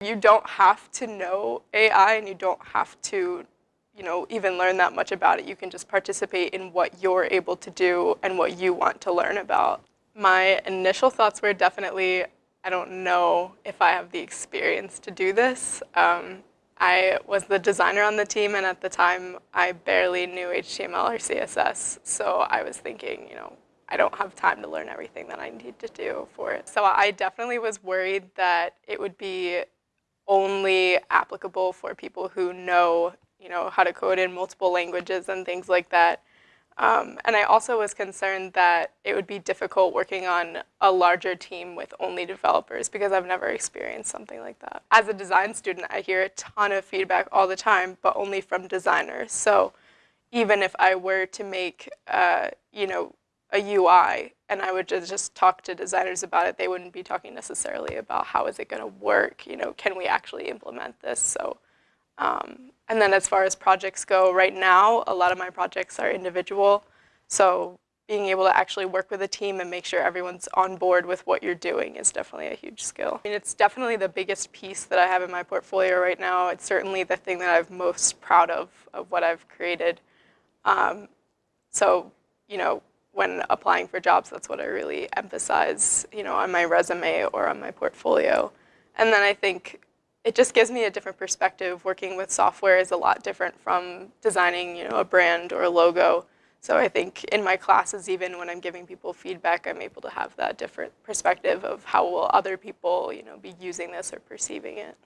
You don't have to know AI and you don't have to you know, even learn that much about it. You can just participate in what you're able to do and what you want to learn about. My initial thoughts were definitely, I don't know if I have the experience to do this. Um, I was the designer on the team, and at the time, I barely knew HTML or CSS. So I was thinking, you know, I don't have time to learn everything that I need to do for it. So I definitely was worried that it would be only applicable for people who know you know, how to code in multiple languages and things like that. Um, and I also was concerned that it would be difficult working on a larger team with only developers because I've never experienced something like that. As a design student, I hear a ton of feedback all the time, but only from designers. So even if I were to make, uh, you know, a UI and I would just, talk to designers about it, they wouldn't be talking necessarily about how is it going to work, you know, can we actually implement this? So um, and then as far as projects go, right now, a lot of my projects are individual. So being able to actually work with a team and make sure everyone's on board with what you're doing is definitely a huge skill. I mean, it's definitely the biggest piece that I have in my portfolio right now. It's certainly the thing that I'm most proud of, of what I've created. Um, so, you know, when applying for jobs, that's what I really emphasize, you know, on my resume or on my portfolio. And then I think it just gives me a different perspective. Working with software is a lot different from designing, you know, a brand or a logo. So I think in my classes, even when I'm giving people feedback, I'm able to have that different perspective of how will other people, you know, be using this or perceiving it.